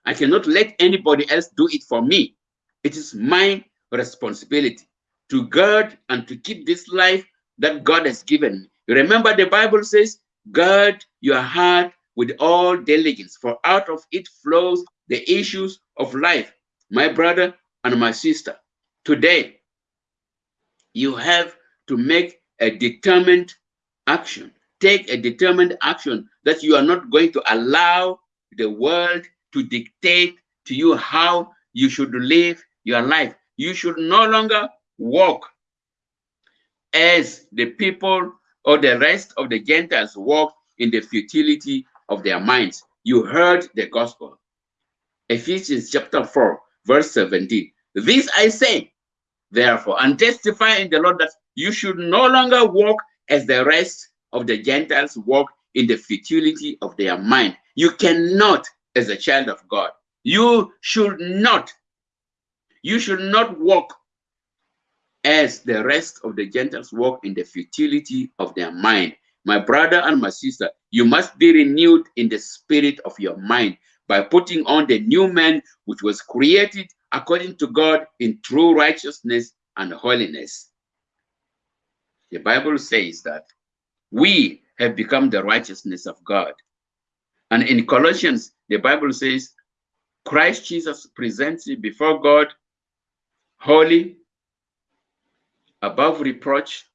A: I cannot let anybody else do it for me. It is my responsibility to guard and to keep this life that God has given me. Remember, the Bible says, guard your heart with all diligence, for out of it flows the issues of life. My brother and my sister, today, you have to make a determined action take a determined action that you are not going to allow the world to dictate to you how you should live your life. You should no longer walk as the people or the rest of the Gentiles walk in the futility of their minds. You heard the gospel. Ephesians chapter 4, verse 17. This I say, therefore, and testify in the Lord that you should no longer walk as the rest of the Gentiles walk in the futility of their mind. You cannot, as a child of God, you should not, you should not walk as the rest of the Gentiles walk in the futility of their mind. My brother and my sister, you must be renewed in the spirit of your mind by putting on the new man which was created according to God in true righteousness and holiness. The Bible says that we have become the righteousness of God. And in Colossians, the Bible says, Christ Jesus presents you before God holy, above reproach,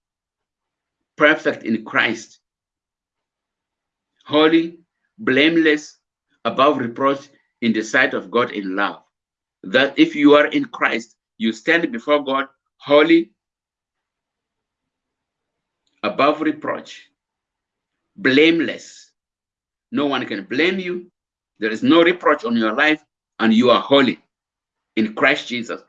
A: perfect in Christ, holy, blameless, above reproach in the sight of God in love. That if you are in Christ, you stand before God holy, above reproach, blameless. No one can blame you. There is no reproach on your life, and you are holy in Christ Jesus.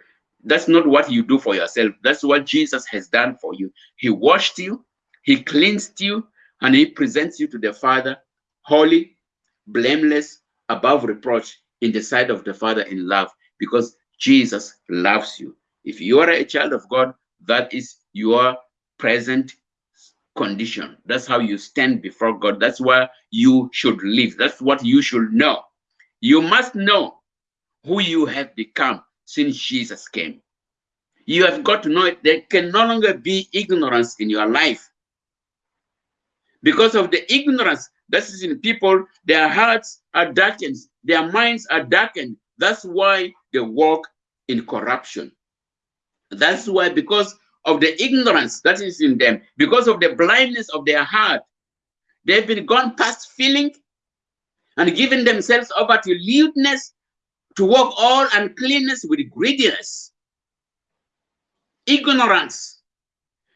A: That's not what you do for yourself. That's what Jesus has done for you. He washed you, He cleansed you, and He presents you to the Father holy, blameless, above reproach in the sight of the Father in love because Jesus loves you. If you are a child of God, that is your present condition. That's how you stand before God. That's where you should live. That's what you should know. You must know who you have become since Jesus came. You have got to know it. There can no longer be ignorance in your life. Because of the ignorance that is in people, their hearts are darkened, their minds are darkened. That's why they walk in corruption. That's why, because of the ignorance that is in them, because of the blindness of their heart, they've been gone past feeling and given themselves over to lewdness, to walk all uncleanness with greediness, ignorance.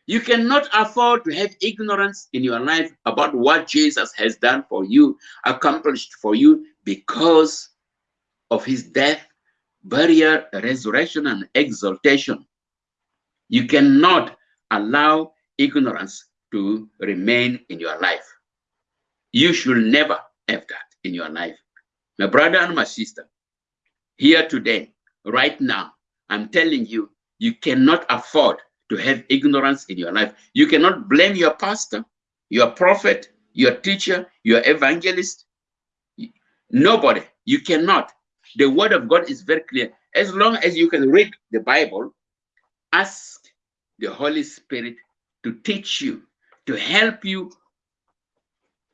A: You cannot afford to have ignorance in your life about what Jesus has done for you, accomplished for you because of his death, burial, resurrection, and exaltation. You cannot allow ignorance to remain in your life. You should never have that in your life. My brother and my sister, here today, right now, I'm telling you, you cannot afford to have ignorance in your life. You cannot blame your pastor, your prophet, your teacher, your evangelist. Nobody. You cannot. The word of God is very clear. As long as you can read the Bible, ask the Holy Spirit to teach you, to help you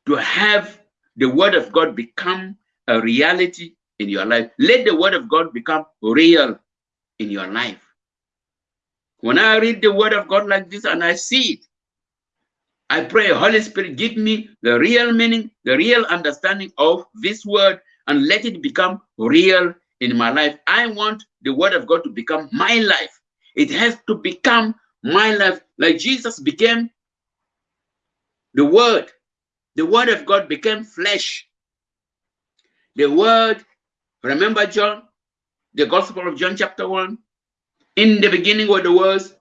A: to have the word of God become a reality in your life. Let the word of God become real in your life. When I read the word of God like this and I see it, I pray, Holy Spirit, give me the real meaning, the real understanding of this word, and let it become real in my life. I want the word of God to become my life. It has to become my life, like Jesus became the word. The word of God became flesh. The word, remember John, the Gospel of John chapter 1? In the beginning were the words,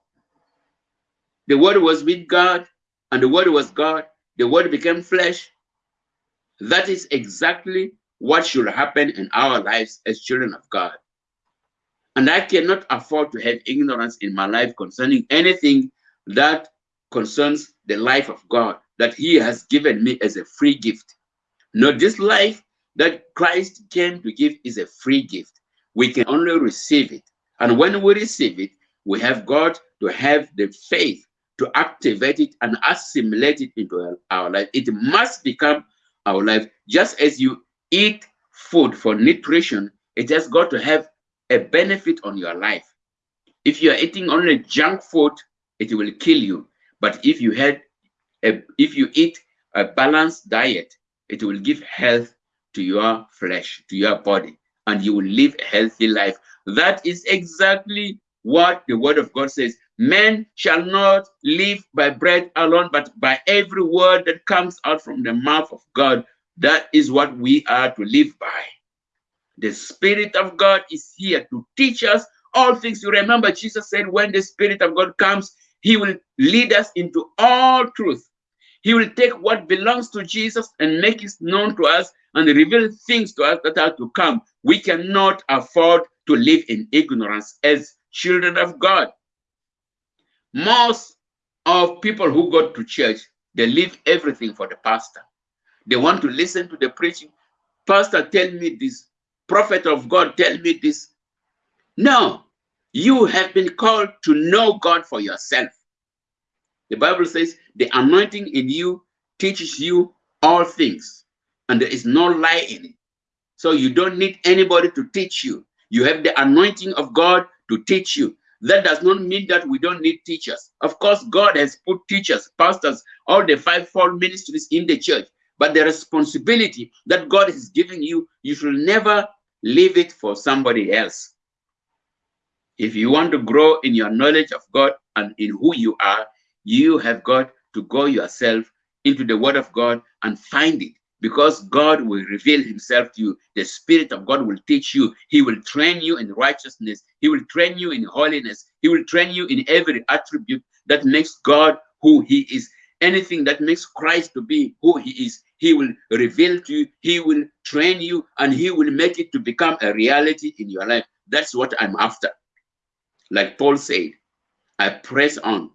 A: the word was with God, and the word was God. The word became flesh. That is exactly what should happen in our lives as children of God. And I cannot afford to have ignorance in my life concerning anything that concerns the life of God that He has given me as a free gift. Now, this life that Christ came to give is a free gift. We can only receive it. And when we receive it, we have got to have the faith to activate it and assimilate it into our life. It must become our life. Just as you eat food for nutrition, it has got to have a benefit on your life. If you are eating only junk food, it will kill you. But if you had a, if you eat a balanced diet, it will give health to your flesh, to your body, and you will live a healthy life. That is exactly what the word of God says. Men shall not live by bread alone, but by every word that comes out from the mouth of God. That is what we are to live by. The Spirit of God is here to teach us all things. You remember, Jesus said, when the Spirit of God comes, he will lead us into all truth. He will take what belongs to Jesus and make it known to us and reveal things to us that are to come. We cannot afford to live in ignorance as children of God. Most of people who go to church, they leave everything for the pastor. They want to listen to the preaching. Pastor, tell me this prophet of God, tell me this. No, you have been called to know God for yourself. The Bible says the anointing in you teaches you all things, and there is no lie in it. So you don't need anybody to teach you. You have the anointing of God to teach you. That does not mean that we don't need teachers. Of course, God has put teachers, pastors, all the fivefold ministries in the church. But the responsibility that God is giving you, you should never leave it for somebody else. If you want to grow in your knowledge of God and in who you are, you have got to go yourself into the Word of God and find it because God will reveal Himself to you. The Spirit of God will teach you. He will train you in righteousness. He will train you in holiness. He will train you in every attribute that makes God who He is. Anything that makes Christ to be who He is, He will reveal to you, He will train you, and He will make it to become a reality in your life. That's what I'm after. Like Paul said, I press on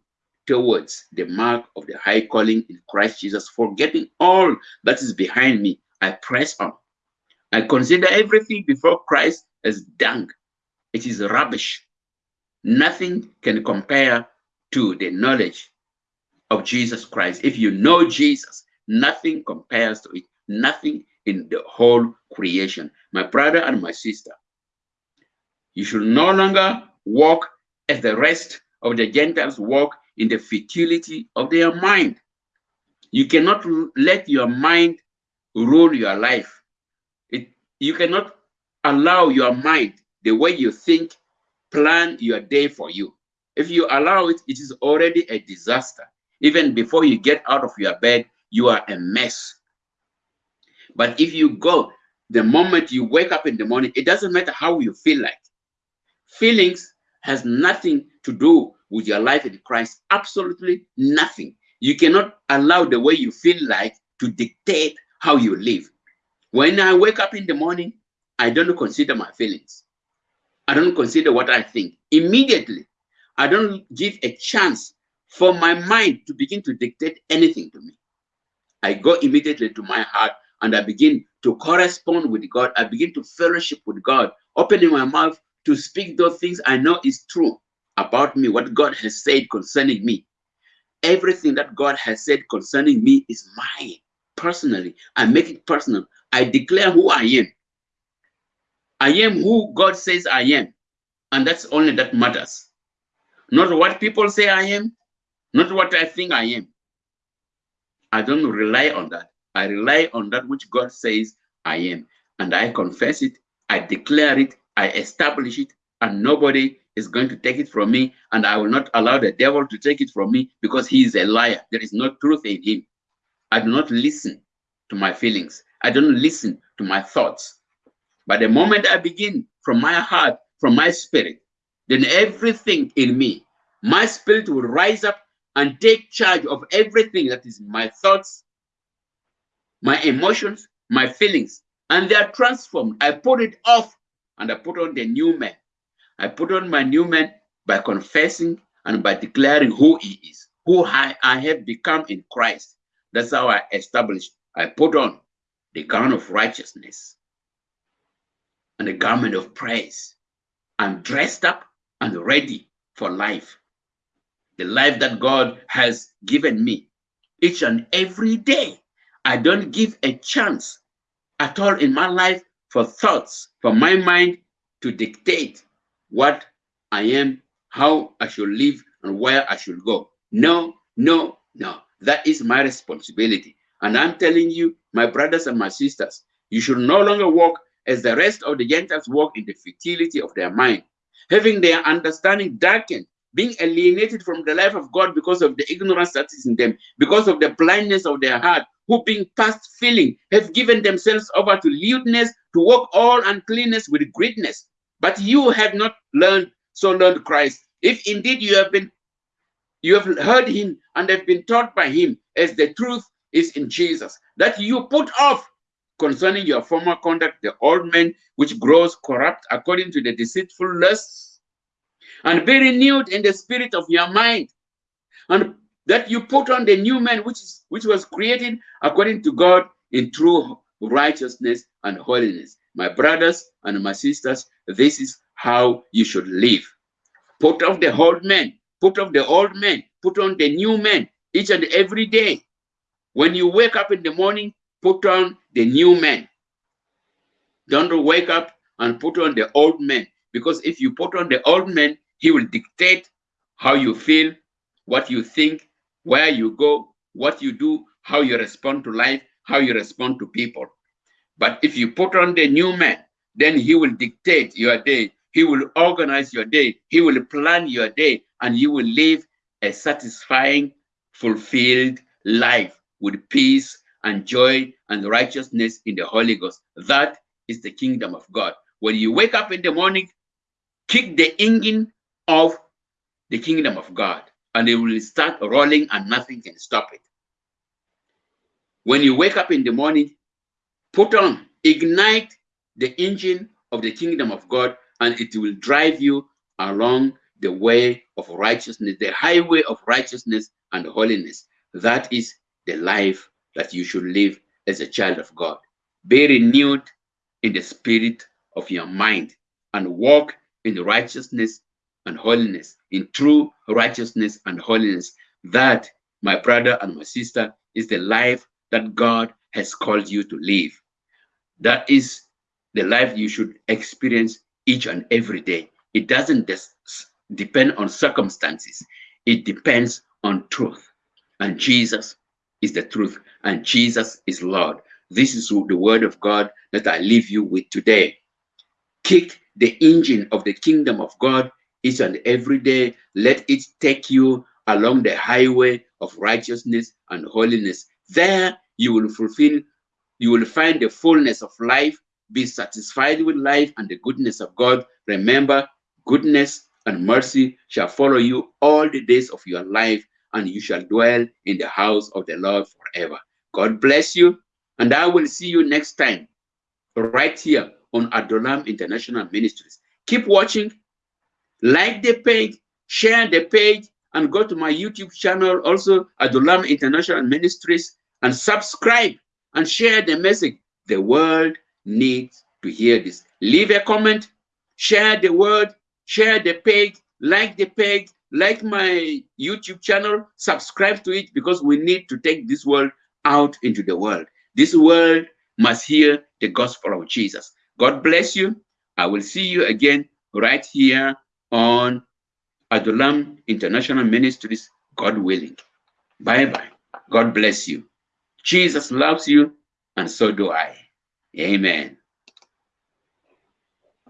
A: towards the mark of the high calling in Christ Jesus, forgetting all that is behind me. I press on. I consider everything before Christ as dung. It is rubbish. Nothing can compare to the knowledge of Jesus Christ. If you know Jesus, nothing compares to it. Nothing in the whole creation. My brother and my sister, you should no longer walk as the rest of the Gentiles walk in the futility of their mind. You cannot let your mind rule your life. It, you cannot allow your mind, the way you think, plan your day for you. If you allow it, it is already a disaster. Even before you get out of your bed, you are a mess. But if you go, the moment you wake up in the morning, it doesn't matter how you feel like. Feelings has nothing to do with your life in Christ. Absolutely nothing. You cannot allow the way you feel like to dictate how you live. When I wake up in the morning, I don't consider my feelings. I don't consider what I think. Immediately, I don't give a chance for my mind to begin to dictate anything to me. I go immediately to my heart and I begin to correspond with God. I begin to fellowship with God, opening my mouth to speak those things I know is true about me, what God has said concerning me. Everything that God has said concerning me is mine personally. I make it personal. I declare who I am. I am who God says I am. And that's only that matters. Not what people say I am, not what I think I am. I don't rely on that. I rely on that which God says I am. And I confess it, I declare it, I establish it, and nobody is going to take it from me. And I will not allow the devil to take it from me because he is a liar. There is no truth in him. I do not listen to my feelings. I don't listen to my thoughts. But the moment I begin from my heart, from my spirit, then everything in me, my spirit will rise up and take charge of everything that is my thoughts, my emotions, my feelings, and they are transformed. I put it off and I put on the new man. I put on my new man by confessing and by declaring who he is, who I, I have become in Christ. That's how I established. I put on the gown of righteousness and the garment of praise. I'm dressed up and ready for life the life that God has given me each and every day. I don't give a chance at all in my life for thoughts, for my mind to dictate what I am, how I should live, and where I should go. No, no, no. That is my responsibility. And I'm telling you, my brothers and my sisters, you should no longer walk as the rest of the Gentiles walk in the futility of their mind, having their understanding darkened being alienated from the life of God because of the ignorance that is in them, because of the blindness of their heart, who being past feeling have given themselves over to lewdness, to walk all uncleanness with greatness. But you have not learned, so learned Christ. If indeed you have been, you have heard him and have been taught by him as the truth is in Jesus, that you put off concerning your former conduct the old man which grows corrupt according to the deceitful lusts and be renewed in the spirit of your mind and that you put on the new man which is which was created according to god in true righteousness and holiness. My brothers and my sisters this is how you should live. Put off the old man put off the old man put on the new man each and every day. When you wake up in the morning put on the new man. Don't wake up and put on the old man because if you put on the old man he will dictate how you feel, what you think, where you go, what you do, how you respond to life, how you respond to people. But if you put on the new man, then he will dictate your day. He will organize your day. He will plan your day, and you will live a satisfying, fulfilled life with peace and joy and righteousness in the Holy Ghost. That is the kingdom of God. When you wake up in the morning, kick the engine of the kingdom of God and it will start rolling and nothing can stop it. When you wake up in the morning, put on, ignite the engine of the kingdom of God, and it will drive you along the way of righteousness, the highway of righteousness and holiness. That is the life that you should live as a child of God. Be renewed in the spirit of your mind and walk in righteousness and holiness, in true righteousness and holiness. That, my brother and my sister, is the life that God has called you to live. That is the life you should experience each and every day. It doesn't depend on circumstances. It depends on truth. And Jesus is the truth. And Jesus is Lord. This is the word of God that I leave you with today. Kick the engine of the kingdom of God each and every day. Let it take you along the highway of righteousness and holiness. There you will fulfill, you will find the fullness of life, be satisfied with life and the goodness of God. Remember, goodness and mercy shall follow you all the days of your life, and you shall dwell in the house of the Lord forever. God bless you, and I will see you next time right here on Adulam International Ministries. Keep watching, like the page, share the page, and go to my YouTube channel, also Adulam International Ministries, and subscribe and share the message. The world needs to hear this. Leave a comment, share the word, share the page, like the page, like my YouTube channel, subscribe to it because we need to take this world out into the world. This world must hear the gospel of Jesus. God bless you. I will see you again right here on Adulam International Ministries, God willing. Bye bye. God bless you. Jesus loves you, and so do I. Amen.